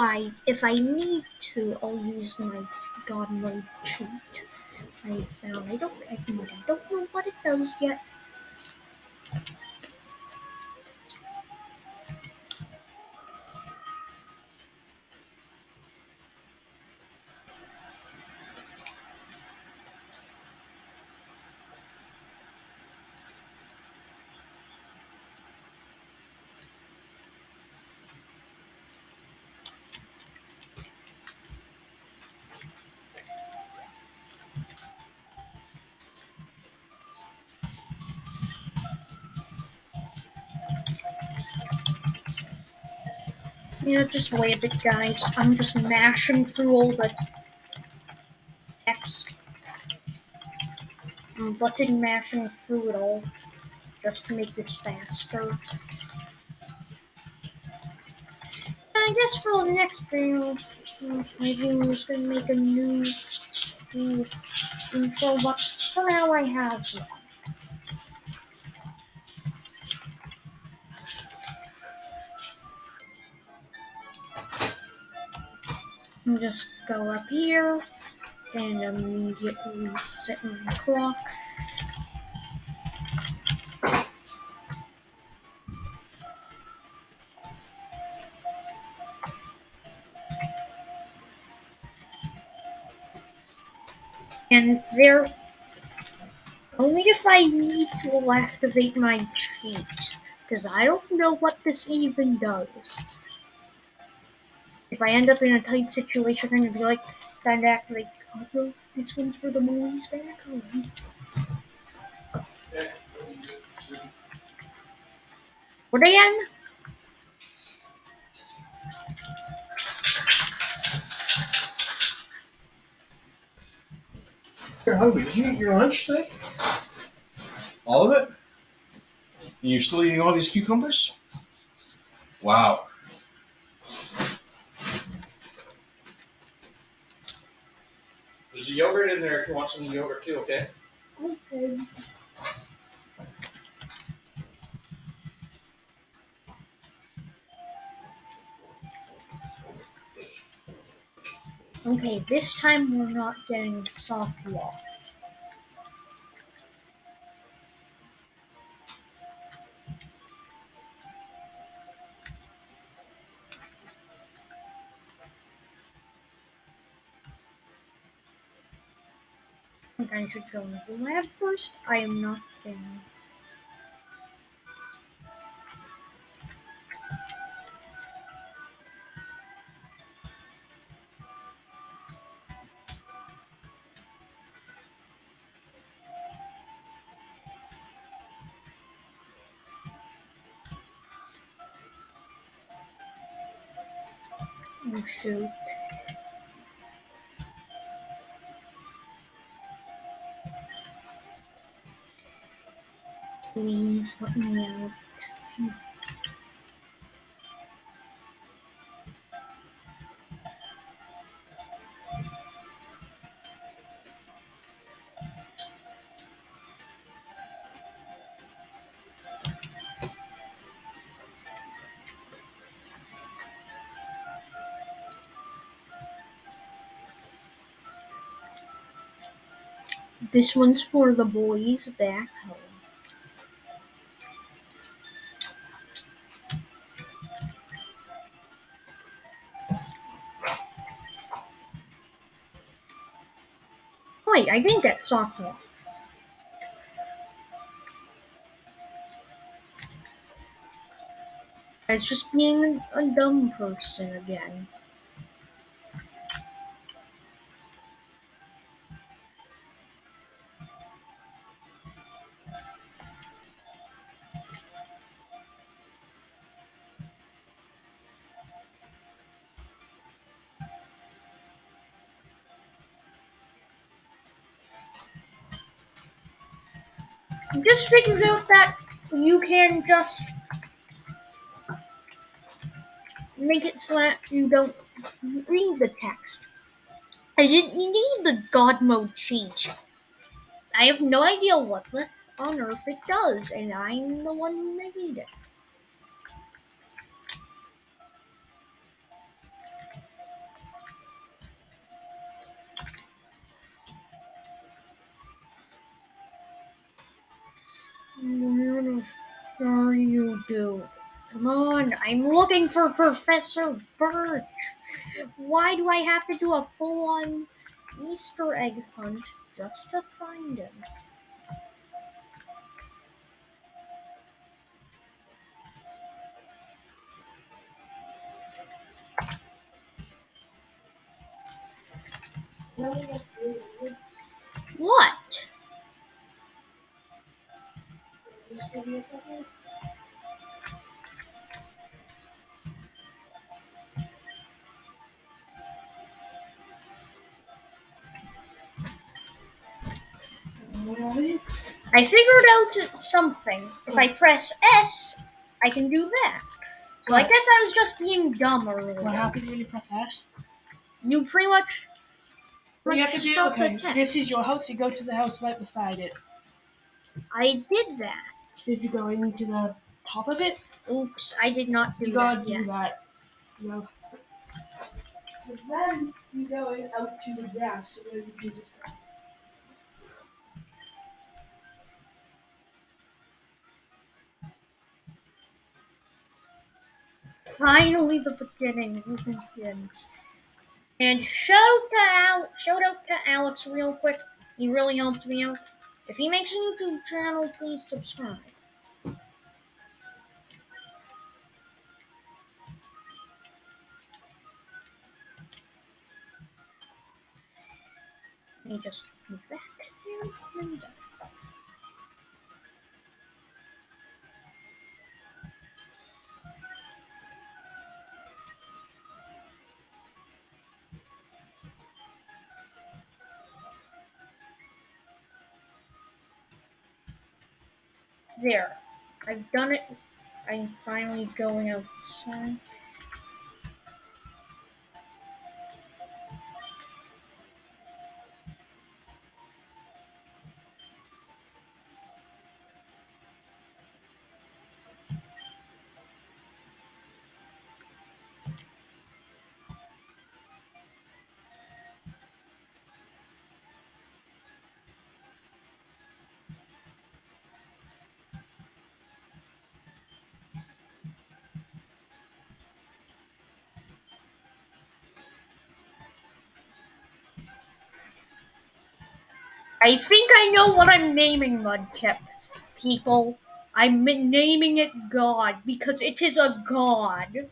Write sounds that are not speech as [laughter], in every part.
I, if I need to, I'll use my God mode cheat. I found. I don't. I don't know what it does yet. Know, just wait a bit, guys. I'm just mashing through all the text. I'm button mashing through it all just to make this faster. I guess for the next video, maybe I'm just gonna make a new, new intro, but for now I have just go up here and um, immediately set my clock. And there, only if I need to activate my cheat, because I don't know what this even does. If I end up in a tight situation, I'm gonna be like, then activate. Oh no, this one's for the movies back home. What again? You're hungry. Did you eat your lunch today? All of it? And you're still eating all these cucumbers? Wow. There's a yogurt in there if you want some yogurt too, okay? Okay. Okay, this time we're not getting soft lock. Think I should go into the lab first. I am not getting. Oh shoot. Please let me out. This one's for the boys back home. I didn't get lock. It's just being a dumb person again. Just figured out that you can just make it so that you don't read the text. I didn't need the God mode change. I have no idea what on earth it does, and I'm the one who made it. Do. Come on, I'm looking for Professor Birch. Why do I have to do a full on Easter egg hunt just to find him? What? I figured out something. If I hmm. press S, I can do that. So I guess I was just being dumb earlier. What happens when you press S? You pretty much. You have to do, okay, this is your house, you go to the house right beside it. I did that. Did you go into the top of it? Oops, I did not do You gotta that do yet. that. No. But then you go out to the grass where you do this. Finally, the beginning begins. And shout out to Al- shout out to Alex real quick. He really helped me out. If he makes a YouTube channel, please subscribe. Let me just move that there. I've done it. I'm finally going outside. I think I know what I'm naming Mudkip, people. I'm naming it God because it is a god.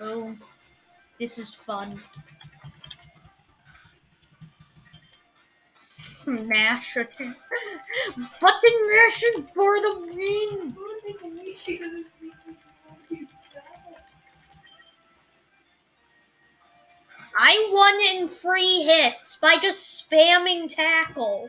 Oh, this is fun. Mash attack. [laughs] Button mashing for the win. I won in free hits by just spamming tackle.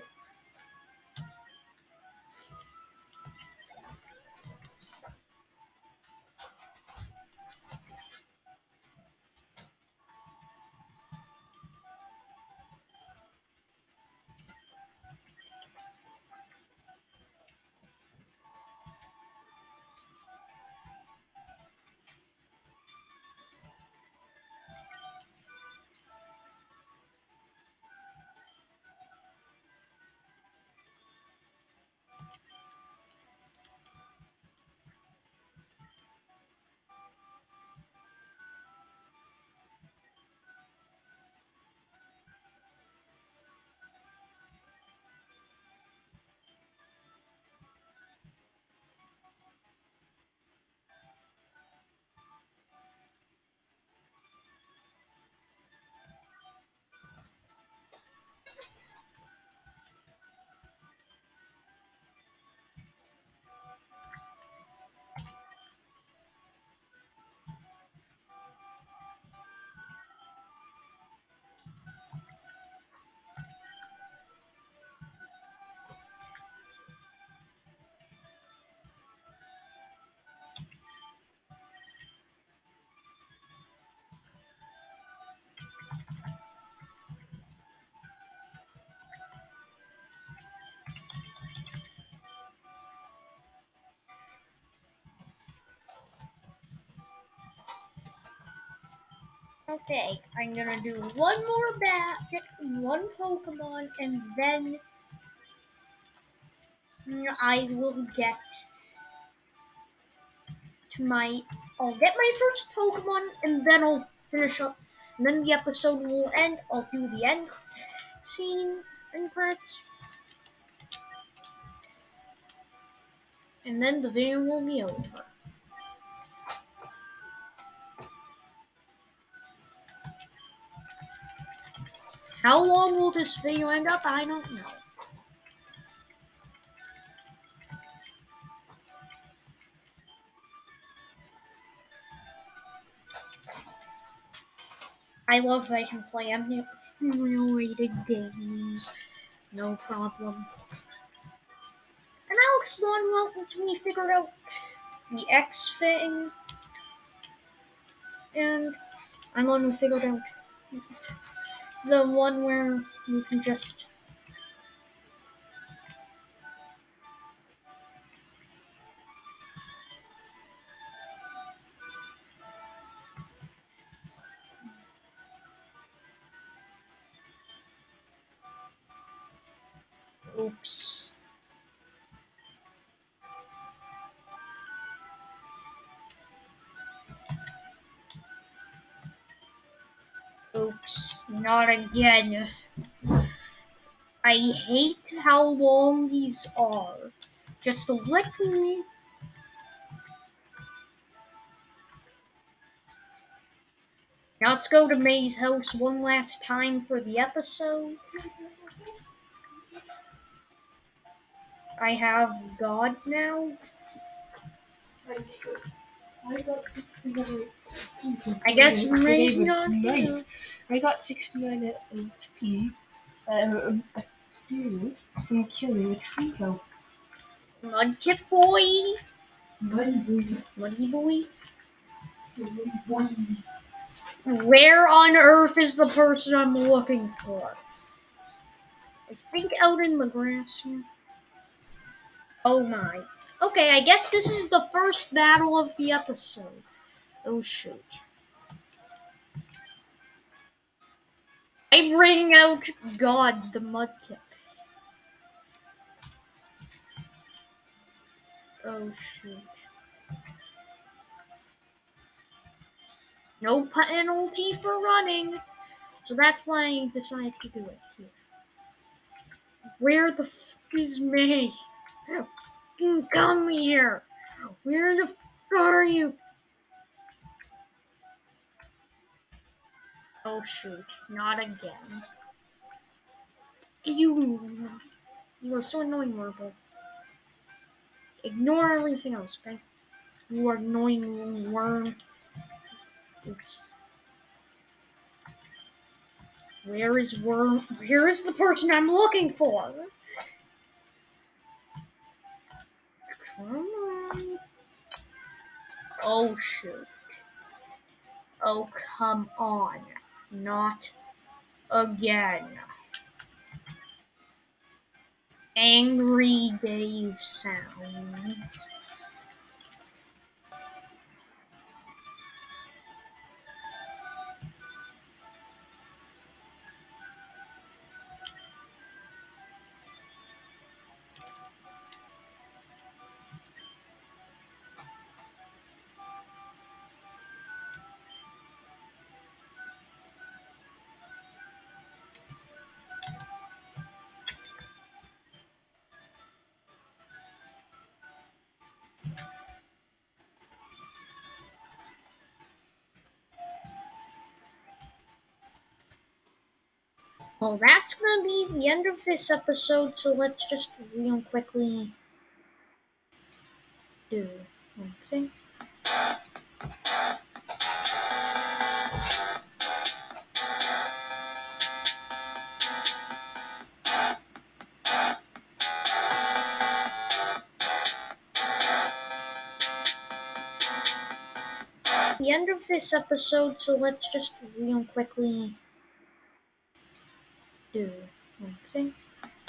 Okay, I'm gonna do one more bat, one Pokemon, and then I will get to my. I'll get my first Pokemon, and then I'll finish up. And then the episode will end. I'll do the end scene and parts. And then the video will be over. How long will this video end up? I don't know. I love that I can play emulated games. No problem. And Alex Long helped me figure out the X thing. And I'm going to figure out the one where you can just not again. I hate how long these are. Just let me. Now let's go to May's house one last time for the episode. I have God now. I got 69 HP. I guess Ray's not nice. I got 69 HP uh, experience from killing a Treecko. Mudkip boy. Buddy boy. Muddy boy. Buddy boy. Where on earth is the person I'm looking for? I think out in the grass here. Oh my. Okay, I guess this is the first battle of the episode. Oh shoot. I bring out God, the Mudkip. Oh shoot. No penalty for running. So that's why I decided to do it here. Where the f is May? Fucking Come here. Where the f are you? Oh shoot, not again. You you are so annoying, Wurmple. Ignore everything else, okay? You are annoying worm. Oops. Where is worm? Where is the person I'm looking for? Oh shoot. Oh come on. Not again. Angry Dave sounds. Well, that's gonna be the end of this episode, so let's just real quickly do one thing. The end of this episode, so let's just real quickly do one thing.